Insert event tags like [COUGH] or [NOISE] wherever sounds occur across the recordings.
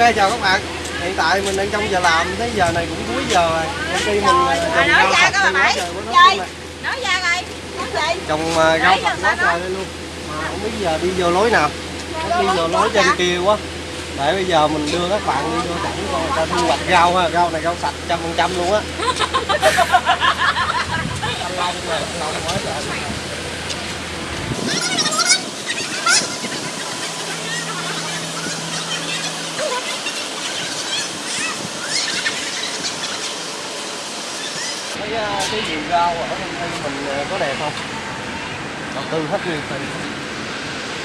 chào các bạn. Hiện tại mình đang trong giờ làm tới giờ này cũng cuối giờ rồi. Công ty mình Rồi, trồng nói rau ra các bạn Chơi. nói ra coi. Nói trồng ờ, rau sạch quá trời luôn. Mà không biết giờ đi vô lối nào. Đi vô lối trên kia quá. Để bây giờ mình đưa các bạn đi vô cảnh coi người ta thu hoạch rau ha. Rau này rau sạch trăm phần trăm luôn á. Thanh long nè thanh long quá trời cái vườn rau ở công ty mình ờ, có đẹp không? Đầu tư hết nguyên tình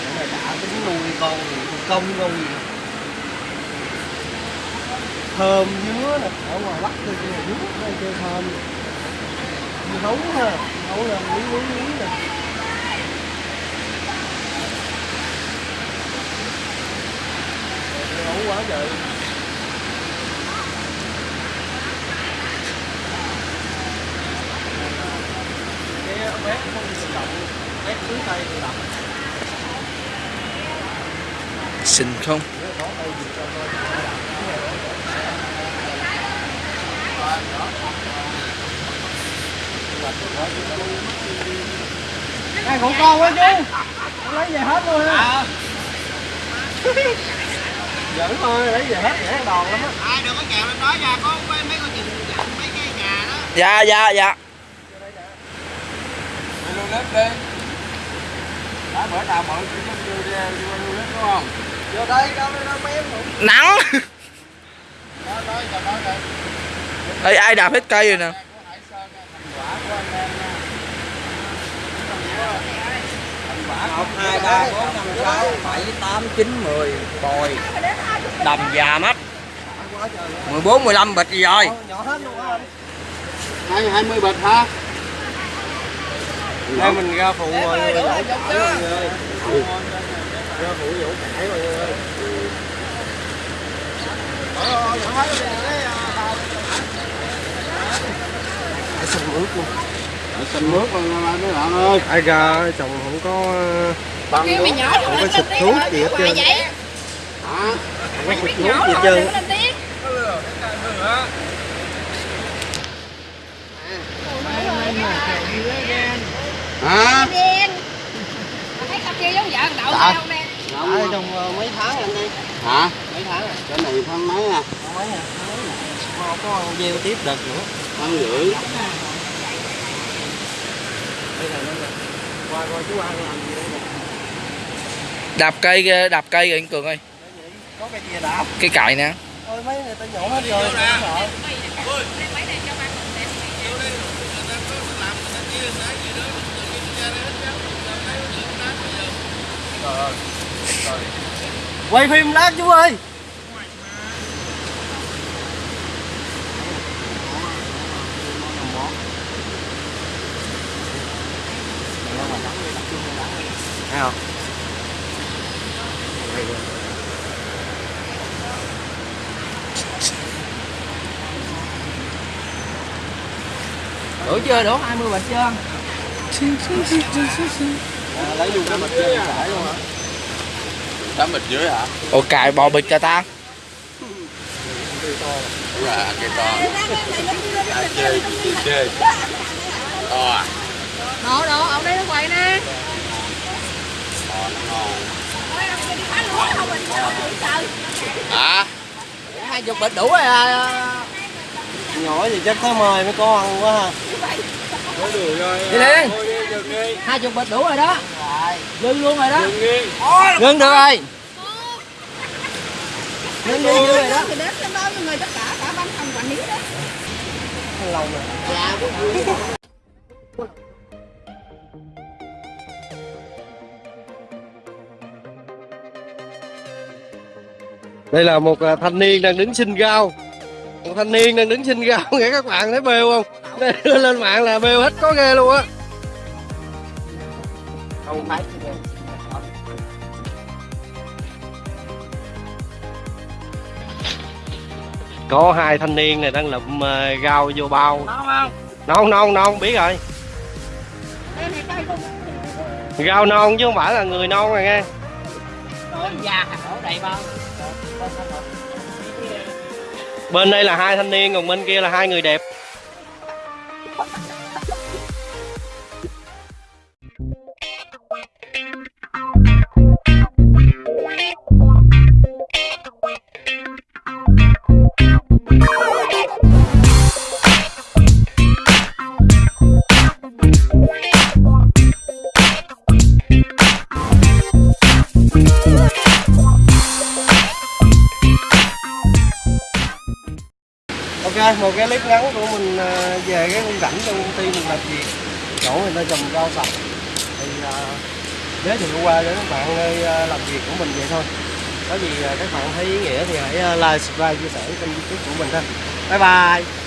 cái này đã tính nuôi con gì con công con gì. Thơm dứa nè, ở ngoài bắc kia kia dứa đây chơi thơm. Dưa hấu ha hấu là quý quý quý nè. Dưa hấu quá trời. Xinh không? Này còn con quá chú Con lấy về hết luôn ha [LAUGHS] Giỡn thôi, lấy về hết dễ đòn lắm á. Ai đừng có chèo lên đó ra có mấy mấy con chừng mấy cái nhà đó. Dạ dạ dạ. Đi luôn lết đi đó bữa nào mọi người ra luôn lết đúng không? Vô đây, lên năm em cũng nắng. Đó đó đây Ê, ai đạp hết cây rồi nè? Một hai ba bốn năm sáu bảy tám chín mười bồi. Đầm già mắt. Quá trời. Luôn mười bốn mười lăm bịch gì rồi? Nhỏ- Nhỏ hết luôn á anh. Hai hai mươi bịch ha Đây mình ra phụ ơi Ra phụ dỗ cải mọi người ơi Cái sông ướt luôn. Ở xanh mướt luôn mấy bạn ơi. Ai ra chồng không có bằng nữa nhỏ không có xịt thuốc gì hết trơn. hả? Không có xịt thuốc gì hết rồi trơn đừng có lên tiếng hả đen thấy cặp kia giống vợ đậu Dạ. không nè Ở trong ờ, mấy tháng anh đi hả mấy tháng rồi cái này tháng mấy à mấy à. Mà không có gieo tiếp đợt nữa tháng rưỡi nè nè đạp cây đạp cây rồi anh cường ơi có cái gì đạp cái cài nè ôi mấy người ta nhổ hết rồi không quay phim lát chú ơi. Thấy không? Đủ chưa đủ? 20 bịch chưa [LAUGHS] à, lấy luôn cái mặt chơi giải luôn hả? Tám bịch dưới hả? Ồ cài bò bịch cho ta. Đúng rồi ăn cây to. À, chơi chơi. Chơi to à? Đồ đồ ông đây nó quậy nè. Nó ngon hả? Hai chục bịch đủ rồi à. nhỏ gì chắc tới mời mấy con ăn quá ha. Có đi lên hai chục bịch đủ rồi đó. Dư luôn rồi đó. Ngưng được rồi. Ngưng đi dư rồi đó thì đến trong đó người tất cả cả ban phòng quản lý đó. Lâu rồi đây là một à, thanh niên đang đứng xin rau. Một thanh niên đang đứng xin rau nghe các bạn thấy bêu không? Lên mạng là bêu hết có ghê luôn á không thấy có hai thanh niên này đang lụm à, rau vô bao. Không? Non non non biết rồi. Này không rau non chứ không phải là người non rồi nghe. Bên đây là hai thanh niên còn bên kia là hai người đẹp cái clip ngắn của mình à, về cái khung cảnh trong công ty mình làm việc. Chỗ người ta trồng rau sạch. Thì à, giới thiệu qua cho các bạn nơi à, làm việc của mình vậy thôi. Có gì các bạn thấy ý nghĩa thì hãy like, subscribe, chia sẻ kênh youtube của mình thôi. bye bye!